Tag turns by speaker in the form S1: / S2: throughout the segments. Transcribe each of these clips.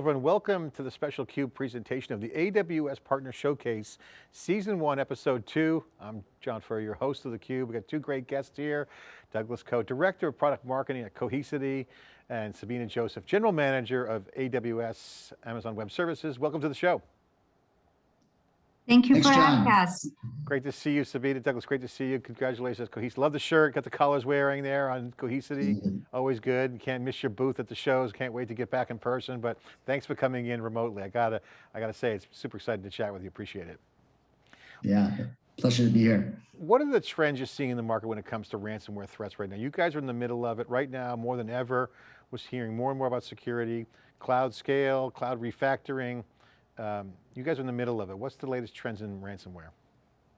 S1: everyone, welcome to the special CUBE presentation of the AWS Partner Showcase, Season 1, Episode 2. I'm John Furrier, your host of the CUBE. We've got two great guests here, Douglas Ko, Director of Product Marketing at Cohesity, and Sabina Joseph, General Manager of AWS Amazon Web Services. Welcome to the show.
S2: Thank you Thanks, for having us.
S1: Great to see you, Sabina. Douglas, great to see you. Congratulations, Cohesity. Love the shirt, got the colors wearing there on Cohesity. Mm -hmm. Always good. Can't miss your booth at the shows. Can't wait to get back in person, but thanks for coming in remotely. I gotta, I gotta say, it's super excited to chat with you. Appreciate it.
S3: Yeah, pleasure to be here.
S1: What are the trends you're seeing in the market when it comes to ransomware threats right now? You guys are in the middle of it right now, more than ever. We're hearing more and more about security, cloud scale, cloud refactoring. Um, you guys are in the middle of it. What's the latest trends in ransomware?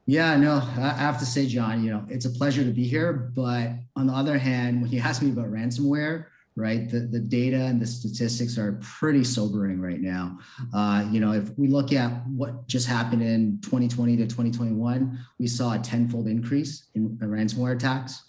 S3: Yeah, no, I have to say, John, you know, it's a pleasure to be here. But on the other hand, when you ask me about ransomware, right, the, the data and the statistics are pretty sobering right now. Uh, you know, if we look at what just happened in 2020 to 2021, we saw a tenfold increase in ransomware attacks.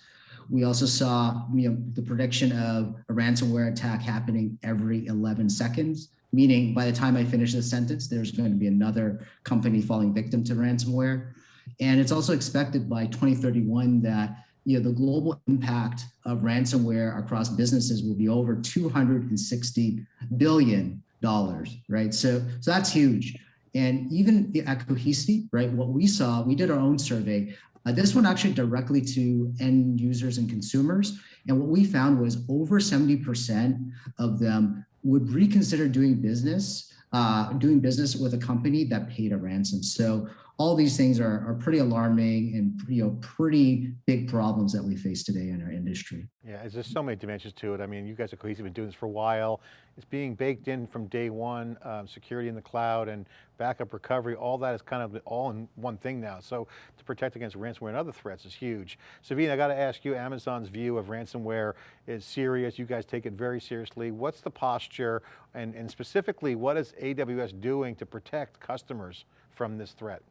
S3: We also saw you know, the prediction of a ransomware attack happening every 11 seconds meaning by the time I finish this sentence, there's going to be another company falling victim to ransomware. And it's also expected by 2031 that you know, the global impact of ransomware across businesses will be over 260 billion dollars, right? So, so that's huge. And even at Cohesity, right, what we saw, we did our own survey. Uh, this one actually directly to end users and consumers. And what we found was over 70% of them would reconsider doing business, uh, doing business with a company that paid a ransom. So all these things are, are pretty alarming and you know pretty big problems that we face today in our industry.
S1: Yeah, there's so many dimensions to it. I mean, you guys at Cohesity been doing this for a while. It's being baked in from day one, um, security in the cloud and backup recovery, all that is kind of all in one thing now. So to protect against ransomware and other threats is huge. Sabine, I got to ask you, Amazon's view of ransomware is serious. You guys take it very seriously. What's the posture and, and specifically what is AWS doing to protect customers from this threat?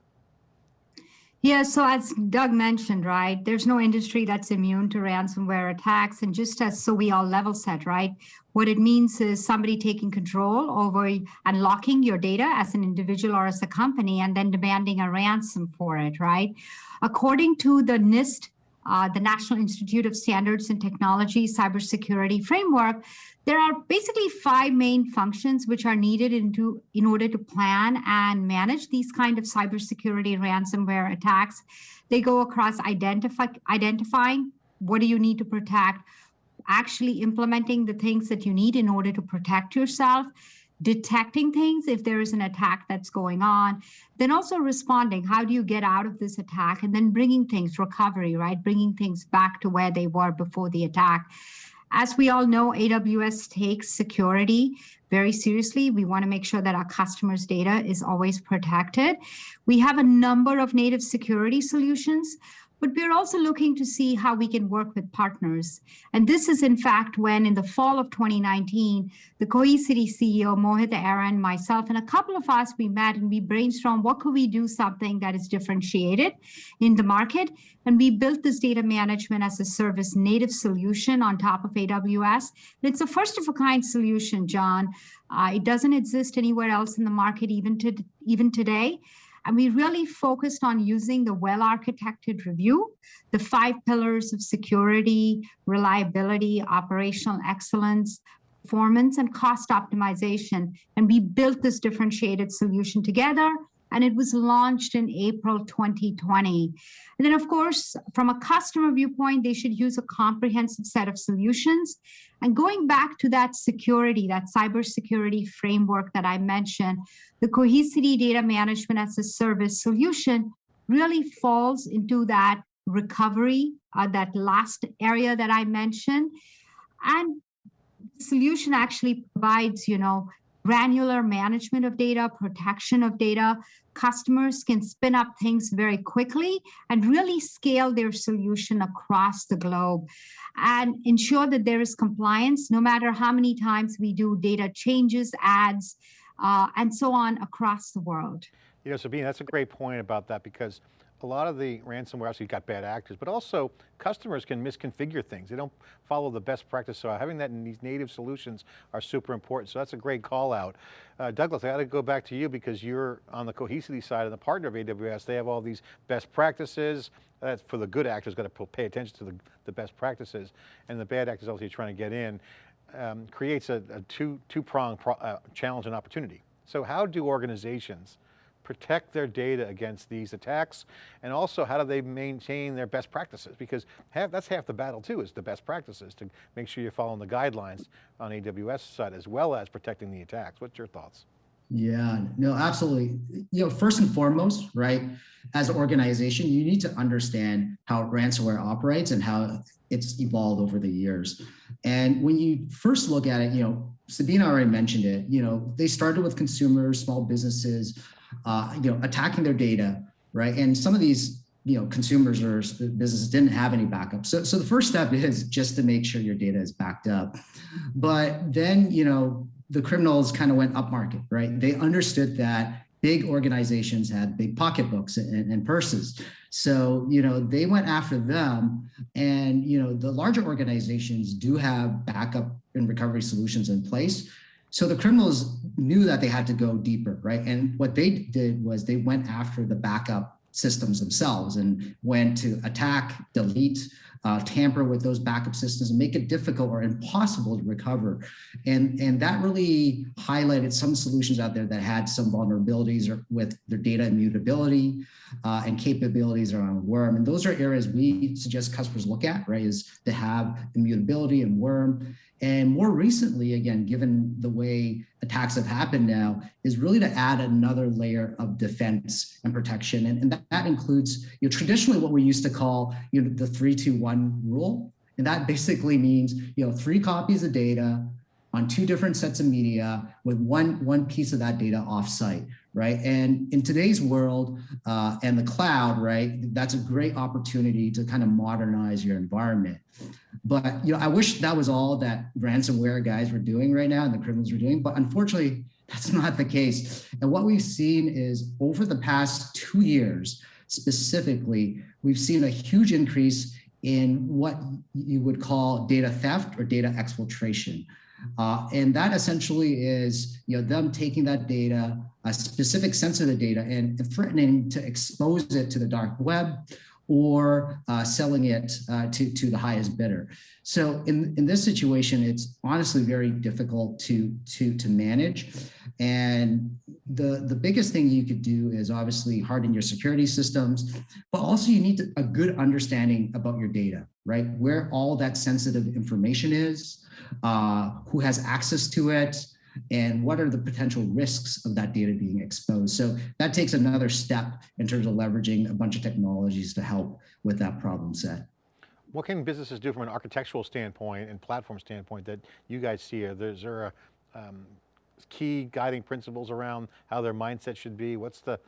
S2: Yeah, so as Doug mentioned, right, there's no industry that's immune to ransomware attacks. And just as so we all level set, right, what it means is somebody taking control over unlocking your data as an individual or as a company and then demanding a ransom for it, right? According to the NIST uh, the National Institute of Standards and Technology Cybersecurity Framework, there are basically five main functions which are needed into, in order to plan and manage these kind of cybersecurity ransomware attacks. They go across identify, identifying what do you need to protect, actually implementing the things that you need in order to protect yourself, detecting things if there is an attack that's going on, then also responding. How do you get out of this attack? And then bringing things, recovery, right? Bringing things back to where they were before the attack. As we all know, AWS takes security very seriously. We want to make sure that our customers' data is always protected. We have a number of native security solutions but we're also looking to see how we can work with partners. And this is in fact when in the fall of 2019, the Cohesity CEO, Mohit Aron, myself, and a couple of us, we met and we brainstormed what could we do something that is differentiated in the market. And we built this data management as a service native solution on top of AWS. It's a first of a kind solution, John. Uh, it doesn't exist anywhere else in the market even, to, even today. And we really focused on using the well-architected review, the five pillars of security, reliability, operational excellence, performance, and cost optimization. And we built this differentiated solution together and it was launched in April 2020. And then of course, from a customer viewpoint, they should use a comprehensive set of solutions. And going back to that security, that cybersecurity framework that I mentioned, the Cohesity Data Management as a Service solution really falls into that recovery, uh, that last area that I mentioned. And the solution actually provides, you know, granular management of data, protection of data. Customers can spin up things very quickly and really scale their solution across the globe and ensure that there is compliance no matter how many times we do data changes, ads, uh, and so on across the world.
S1: You know, Sabine, that's a great point about that because a lot of the ransomware, obviously you've got bad actors, but also customers can misconfigure things. They don't follow the best practice. So having that in these native solutions are super important. So that's a great call out. Uh, Douglas, I got to go back to you because you're on the Cohesity side and the partner of AWS. They have all these best practices. That's for the good actors, got to pay attention to the, the best practices. And the bad actors obviously trying to get in. Um, creates a, a two, two-pronged pro, uh, challenge and opportunity. So how do organizations protect their data against these attacks? And also how do they maintain their best practices? Because half, that's half the battle too, is the best practices to make sure you're following the guidelines on AWS side as well as protecting the attacks. What's your thoughts?
S3: Yeah, no, absolutely. You know, first and foremost, right, as an organization, you need to understand how ransomware operates and how it's evolved over the years. And when you first look at it, you know, Sabina already mentioned it, you know, they started with consumers, small businesses, uh, you know, attacking their data, right? And some of these, you know, consumers or businesses didn't have any backup. So, so the first step is just to make sure your data is backed up. But then, you know, the criminals kind of went up market, right? They understood that big organizations had big pocketbooks and, and, purses. So, you know, they went after them and, you know, the larger organizations do have backup and recovery solutions in place. So the criminals knew that they had to go deeper, right? And what they did was they went after the backup systems themselves and went to attack, delete, uh, tamper with those backup systems and make it difficult or impossible to recover. And, and that really highlighted some solutions out there that had some vulnerabilities or with their data immutability uh, and capabilities around worm. And those are areas we suggest customers look at, right, is to have immutability and worm and more recently, again, given the way attacks have happened now, is really to add another layer of defense and protection. And, and that, that, includes, you know, traditionally what we used to call, you know, the three, two, one rule. And that basically means, you know, three copies of data on two different sets of media with one, one piece of that data offsite, right? And in today's world uh, and the cloud, right, that's a great opportunity to kind of modernize your environment. But you know, I wish that was all that ransomware guys were doing right now and the criminals were doing, but unfortunately, that's not the case. And what we've seen is over the past two years, specifically, we've seen a huge increase in what you would call data theft or data exfiltration. Uh, and that essentially is you know, them taking that data, a specific sensitive data, and threatening to expose it to the dark web or uh, selling it uh, to, to the highest bidder. So in, in this situation, it's honestly very difficult to, to, to manage. And the, the biggest thing you could do is obviously harden your security systems, but also you need to, a good understanding about your data, right? Where all that sensitive information is, uh, who has access to it, and what are the potential risks of that data being exposed. So that takes another step in terms of leveraging a bunch of technologies to help with that problem set.
S1: What can businesses do from an architectural standpoint and platform standpoint that you guys see? Are there, is there a um, key guiding principles around how their mindset should be? What's the,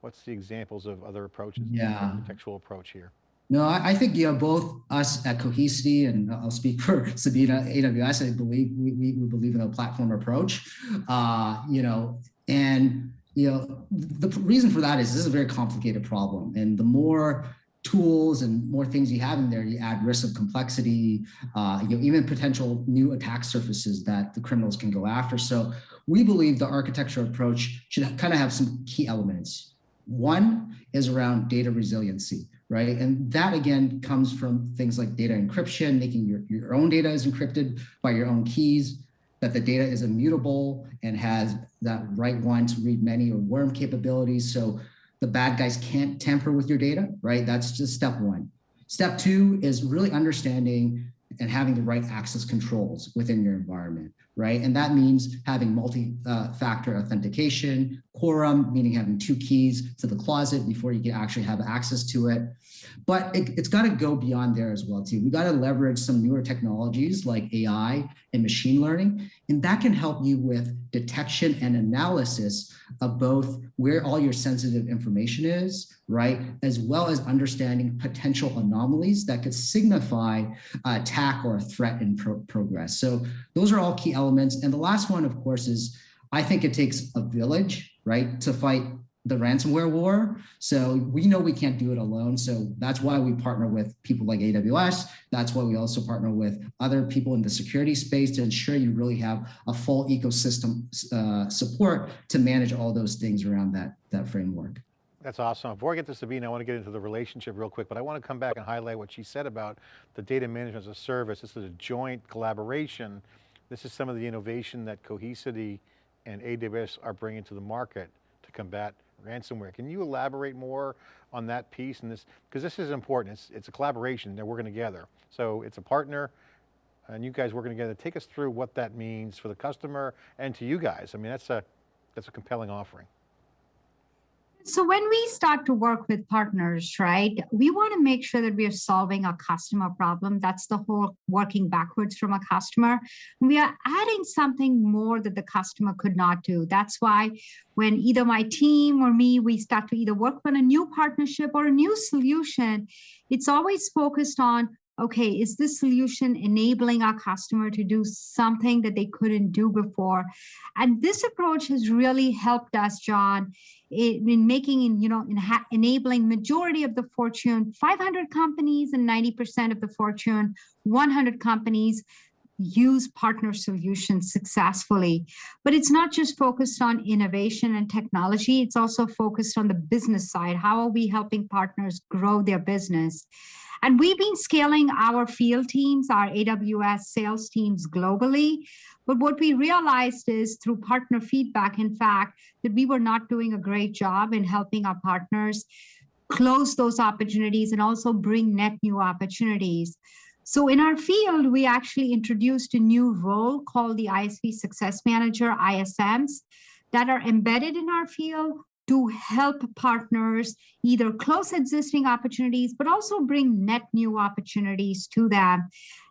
S1: what's the examples of other approaches,
S3: yeah.
S1: architectural approach here?
S3: No, I think you know both us at Cohesity and I'll speak for Sabina AWS. I believe we, we, we believe in a platform approach. Uh, you know, and you know the reason for that is this is a very complicated problem, and the more tools and more things you have in there, you add risk of complexity, uh, you know, even potential new attack surfaces that the criminals can go after. So we believe the architecture approach should kind of have some key elements. One is around data resiliency right? And that again comes from things like data encryption, making your, your own data is encrypted by your own keys, that the data is immutable and has that write once, read many or worm capabilities. So the bad guys can't tamper with your data, right? That's just step one. Step two is really understanding and having the right access controls within your environment, right? And that means having multi-factor authentication, quorum, meaning having two keys to the closet before you can actually have access to it. But it, has got to go beyond there as well too. We got to leverage some newer technologies like AI and machine learning, and that can help you with detection and analysis of both where all your sensitive information is, right? As well as understanding potential anomalies that could signify uh, attack or threat in pro progress. So those are all key elements. And the last one, of course, is I think it takes a village, right, to fight the ransomware war. So we know we can't do it alone. So that's why we partner with people like AWS. That's why we also partner with other people in the security space to ensure you really have a full ecosystem uh, support to manage all those things around that, that framework.
S1: That's awesome. Before I get to Sabine, I want to get into the relationship real quick, but I want to come back and highlight what she said about the data management as a service. This is a joint collaboration. This is some of the innovation that Cohesity and AWS are bringing to the market to combat ransomware. Can you elaborate more on that piece and this, because this is important. It's, it's a collaboration, they're working together. So it's a partner and you guys working together. Take us through what that means for the customer and to you guys. I mean, that's a, that's a compelling offering.
S2: So when we start to work with partners, right, we want to make sure that we are solving a customer problem. That's the whole working backwards from a customer. We are adding something more that the customer could not do. That's why when either my team or me, we start to either work on a new partnership or a new solution, it's always focused on okay, is this solution enabling our customer to do something that they couldn't do before? And this approach has really helped us, John, in making, you know, in enabling majority of the Fortune 500 companies and 90% of the Fortune 100 companies use partner solutions successfully. But it's not just focused on innovation and technology, it's also focused on the business side. How are we helping partners grow their business? And we've been scaling our field teams, our AWS sales teams globally. But what we realized is through partner feedback, in fact, that we were not doing a great job in helping our partners close those opportunities and also bring net new opportunities. So in our field, we actually introduced a new role called the ISV Success Manager, ISMs, that are embedded in our field to help partners either close existing opportunities, but also bring net new opportunities to them.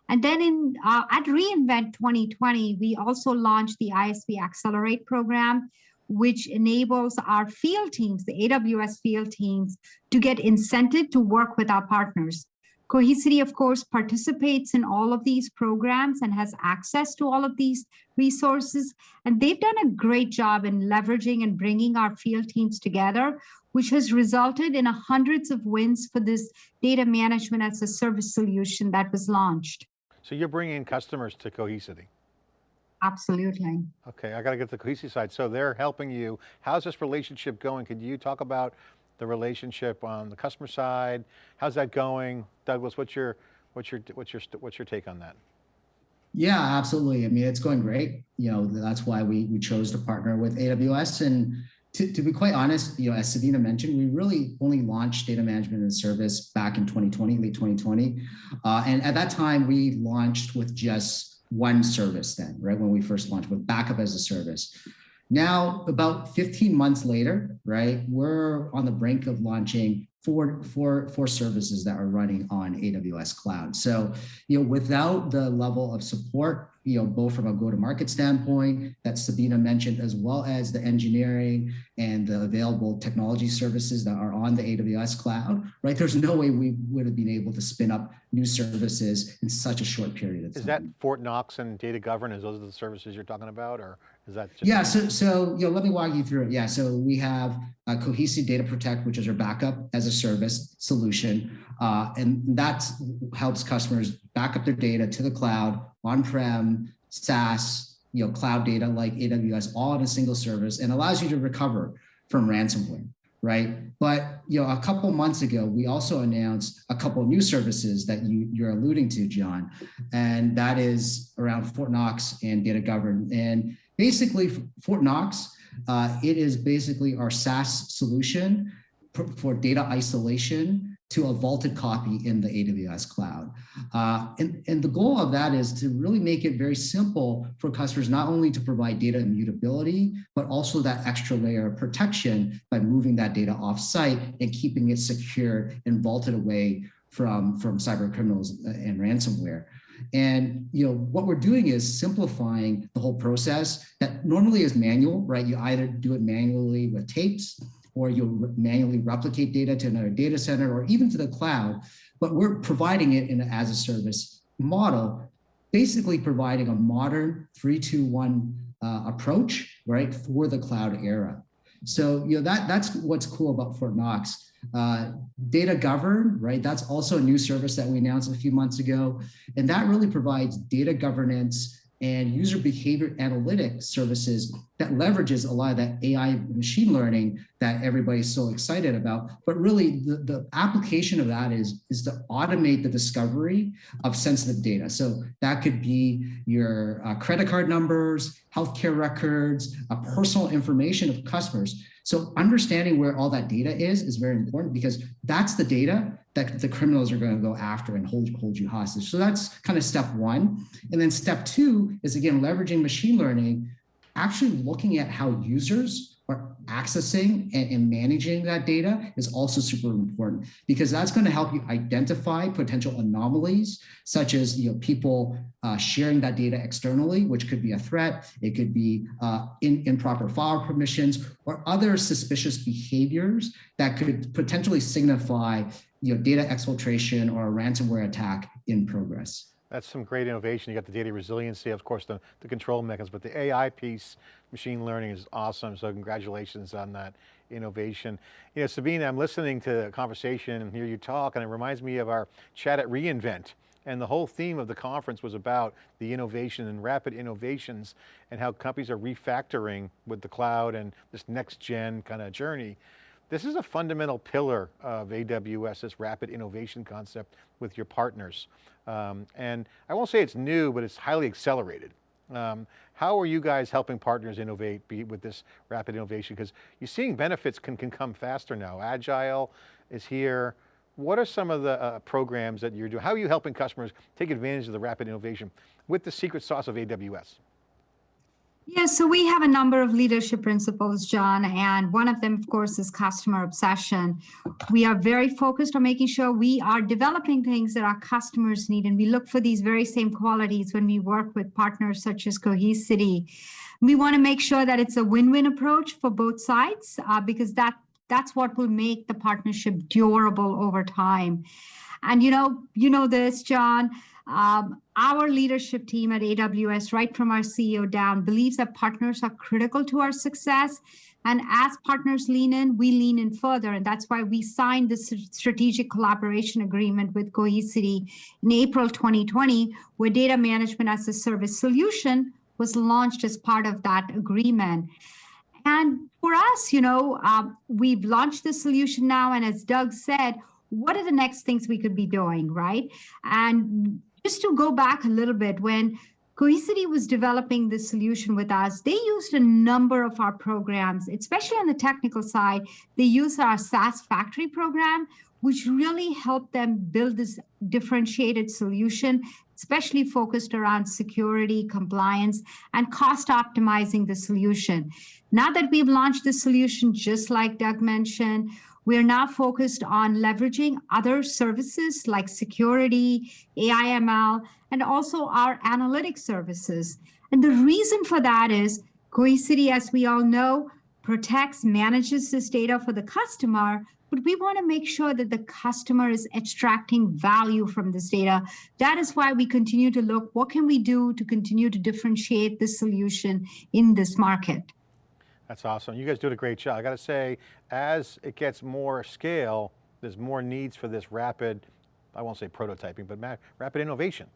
S2: And then in uh, at reInvent 2020, we also launched the ISV Accelerate program, which enables our field teams, the AWS field teams, to get incented to work with our partners. Cohesity, of course, participates in all of these programs and has access to all of these resources. And they've done a great job in leveraging and bringing our field teams together, which has resulted in hundreds of wins for this data management as a service solution that was launched.
S1: So you're bringing customers to Cohesity?
S2: Absolutely.
S1: Okay, I got to get to the Cohesity side. So they're helping you. How's this relationship going? Could you talk about the relationship on the customer side? How's that going? Douglas, what's your, what's your, what's your, what's your take on that?
S3: Yeah, absolutely. I mean, it's going great. You know, that's why we, we chose to partner with AWS. And to, to be quite honest, you know, as Sabina mentioned, we really only launched data management and service back in 2020, late 2020. Uh, and at that time, we launched with just one service then, right? When we first launched with backup as a service. Now, about 15 months later, right, we're on the brink of launching four, four, four services that are running on AWS cloud. So, you know, without the level of support, you know, both from a go-to-market standpoint that Sabina mentioned, as well as the engineering and the available technology services that are on the AWS cloud, right? There's no way we would have been able to spin up new services in such a short period of time.
S1: Is that Fort Knox and data governance? Those are the services you're talking about, or is that?
S3: Yeah. So, so you know, let me walk you through it. Yeah. So we have a Cohesity Data Protect, which is our backup as a service solution, uh, and that helps customers back up their data to the cloud, on-prem, SaaS, you know, cloud data like AWS, all in a single service, and allows you to recover from ransomware right? But you know, a couple months ago, we also announced a couple new services that you, you're alluding to, John, and that is around Fort Knox and data govern. And basically, Fort Knox, uh, it is basically our SaaS solution for data isolation to a vaulted copy in the AWS cloud. Uh, and, and the goal of that is to really make it very simple for customers not only to provide data immutability, but also that extra layer of protection by moving that data off-site and keeping it secure and vaulted away from, from cyber criminals and ransomware. And you know what we're doing is simplifying the whole process that normally is manual, right? You either do it manually with tapes or you'll manually replicate data to another data center or even to the cloud, but we're providing it in an as a service model, basically providing a modern three, two, one uh, approach, right, for the cloud era. So, you know, that that's what's cool about Fort Knox. Uh, data govern, right? That's also a new service that we announced a few months ago. And that really provides data governance and user behavior analytics services that leverages a lot of that AI machine learning that everybody's so excited about. But really the, the application of that is, is to automate the discovery of sensitive data. So that could be your uh, credit card numbers, healthcare records, uh, personal information of customers. So understanding where all that data is is very important because that's the data that the criminals are going to go after and hold, hold you hostage. So that's kind of step one. And then step two is again, leveraging machine learning, actually looking at how users are accessing and, and, managing that data is also super important because that's going to help you identify potential anomalies such as you know people uh, sharing that data externally which could be a threat. It could be uh, in, improper file permissions or other suspicious behaviors that could potentially signify you know data exfiltration or a ransomware attack in progress
S1: that's some great innovation. You got the data resiliency, of course, the, the control mechanisms, but the AI piece, machine learning is awesome. So congratulations on that innovation. You know, Sabina, I'm listening to the conversation and hear you talk, and it reminds me of our chat at reInvent. And the whole theme of the conference was about the innovation and rapid innovations and how companies are refactoring with the cloud and this next gen kind of journey. This is a fundamental pillar of AWS, this rapid innovation concept with your partners. Um, and I won't say it's new, but it's highly accelerated. Um, how are you guys helping partners innovate with this rapid innovation? Because you're seeing benefits can, can come faster now. Agile is here. What are some of the uh, programs that you're doing? How are you helping customers take advantage of the rapid innovation with the secret sauce of AWS?
S2: Yeah, so we have a number of leadership principles, John, and one of them, of course, is customer obsession. We are very focused on making sure we are developing things that our customers need, and we look for these very same qualities when we work with partners such as Cohesity. We want to make sure that it's a win-win approach for both sides, uh, because that that's what will make the partnership durable over time. And you know, you know this, John. Um, our leadership team at AWS, right from our CEO down, believes that partners are critical to our success. And as partners lean in, we lean in further. And that's why we signed this strategic collaboration agreement with Cohesity in April 2020, where data management as a service solution was launched as part of that agreement. And for us, you know, um, we've launched the solution now. And as Doug said, what are the next things we could be doing, right? And just to go back a little bit, when Cohesity was developing this solution with us, they used a number of our programs, especially on the technical side. They used our SaaS factory program, which really helped them build this differentiated solution, especially focused around security, compliance, and cost optimizing the solution. Now that we've launched the solution, just like Doug mentioned, we are now focused on leveraging other services like security, AI/ML, and also our analytics services. And the reason for that is Cohesity, as we all know, protects, manages this data for the customer, but we want to make sure that the customer is extracting value from this data. That is why we continue to look, what can we do to continue to differentiate the solution in this market?
S1: That's awesome. You guys do a great job. I got to say, as it gets more scale, there's more needs for this rapid, I won't say prototyping, but rapid innovation.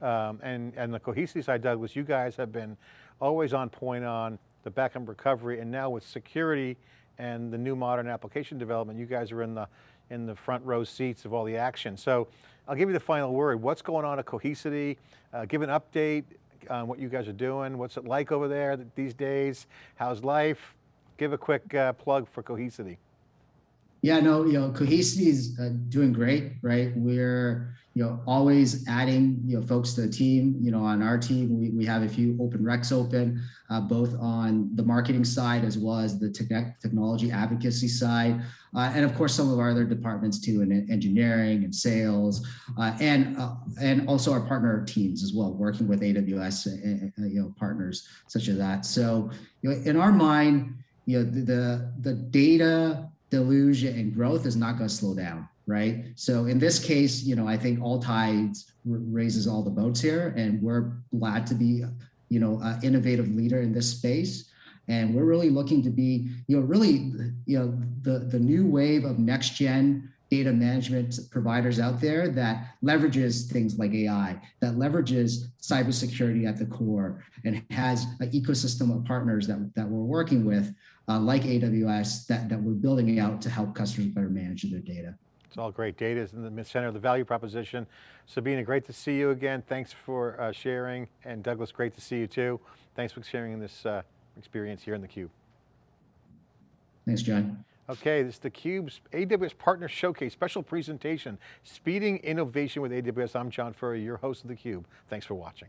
S1: Um, and, and the Cohesity side, Douglas, you guys have been always on point on the backup recovery and now with security and the new modern application development, you guys are in the, in the front row seats of all the action. So I'll give you the final word. What's going on at Cohesity? Uh, give an update, on what you guys are doing. What's it like over there these days? How's life? Give a quick uh, plug for Cohesity.
S3: Yeah, no, you know, Cohesity is uh, doing great, right? We're, you know, always adding, you know, folks to the team. You know, on our team, we, we have a few open recs open, uh, both on the marketing side as well as the te technology advocacy side. Uh, and of course, some of our other departments too, in engineering and sales, uh, and uh, and also our partner teams as well, working with AWS, uh, you know, partners such as that. So, you know, in our mind, you know, the, the, the data deluge and growth is not going to slow down, right? So in this case, you know, I think all tides raises all the boats here, and we're glad to be, you know, an innovative leader in this space. And we're really looking to be, you know, really, you know, the, the new wave of next gen data management providers out there that leverages things like AI, that leverages cybersecurity at the core, and has an ecosystem of partners that, that we're working with, uh, like AWS, that, that we're building out to help customers better manage their data.
S1: It's all great. Data is in the center of the value proposition. Sabina, great to see you again. Thanks for uh, sharing. And Douglas, great to see you too. Thanks for sharing this uh, experience here in theCUBE.
S3: Thanks, John.
S1: Okay, this is theCUBE's AWS Partner Showcase special presentation, Speeding Innovation with AWS. I'm John Furrier, your host of theCUBE. Thanks for watching.